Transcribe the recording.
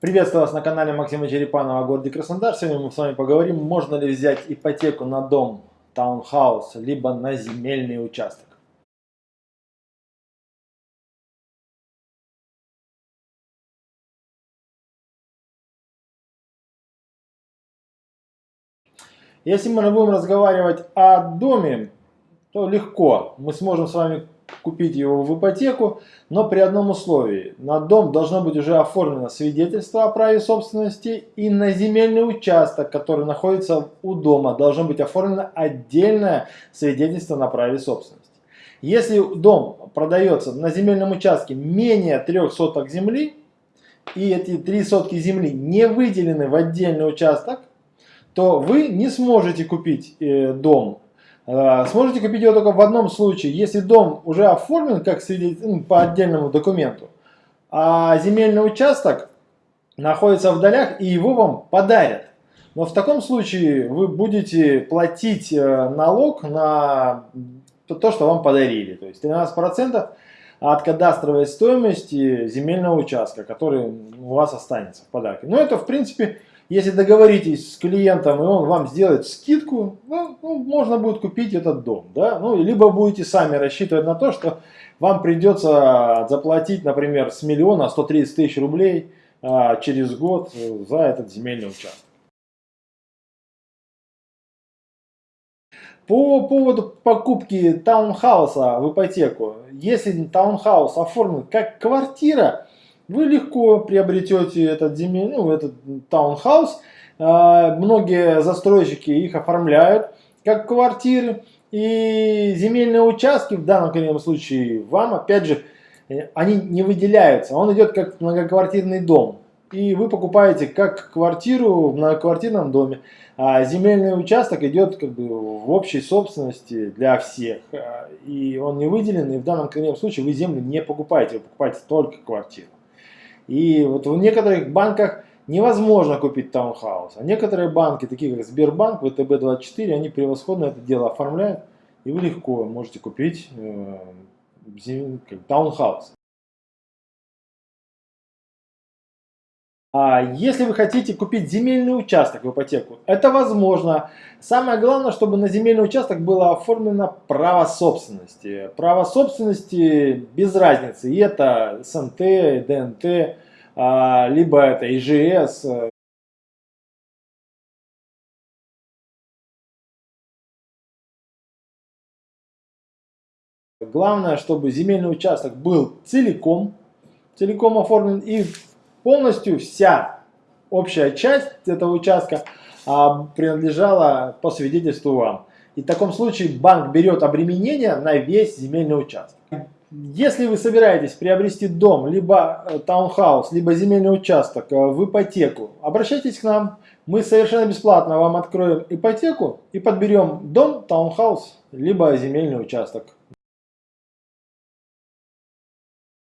Приветствую вас на канале Максима Черепанова о городе Краснодар. Сегодня мы с вами поговорим, можно ли взять ипотеку на дом, таунхаус, либо на земельный участок. Если мы будем разговаривать о доме, то легко. Мы сможем с вами купить его в ипотеку, но при одном условии. На дом должно быть уже оформлено свидетельство о праве собственности и на земельный участок, который находится у дома, должно быть оформлено отдельное свидетельство на праве собственности. Если дом продается на земельном участке менее трех соток земли, и эти три сотки земли не выделены в отдельный участок, то вы не сможете купить э, дом сможете купить его только в одном случае, если дом уже оформлен как ну, по отдельному документу, а земельный участок находится в долях и его вам подарят. Но в таком случае вы будете платить э, налог на то, что вам подарили. То есть 13% от кадастровой стоимости земельного участка, который у вас останется в подарке. Но это в принципе если договоритесь с клиентом, и он вам сделает скидку, ну, ну, можно будет купить этот дом. Да? Ну, либо будете сами рассчитывать на то, что вам придется заплатить, например, с миллиона 130 тысяч рублей а, через год за этот земельный участок. По поводу покупки таунхауса в ипотеку, если таунхаус оформлен как квартира, вы легко приобретете этот земель, ну, этот таунхаус. А, многие застройщики их оформляют как квартиры. И земельные участки в данном конкретном случае вам, опять же, э, они не выделяются. Он идет как многоквартирный дом. И вы покупаете как квартиру в многоквартирном доме. А земельный участок идет как бы в общей собственности для всех. А, и он не выделен. И в данном конкретном случае вы землю не покупаете. Вы покупаете только квартиру. И вот в некоторых банках невозможно купить таунхаус. А некоторые банки, такие как Сбербанк, ВТБ-24, они превосходно это дело оформляют. И вы легко можете купить э, таунхаус. А если вы хотите купить земельный участок в ипотеку, это возможно. Самое главное, чтобы на земельный участок было оформлено право собственности. Право собственности без разницы. И это СНТ, ДНТ, а, либо это ИЖС. Главное, чтобы земельный участок был целиком, целиком оформлен и полностью вся общая часть этого участка а, принадлежала по свидетельству вам. И в таком случае банк берет обременение на весь земельный участок. Если вы собираетесь приобрести дом, либо э, таунхаус, либо земельный участок э, в ипотеку, обращайтесь к нам. Мы совершенно бесплатно вам откроем ипотеку и подберем дом, таунхаус, либо земельный участок.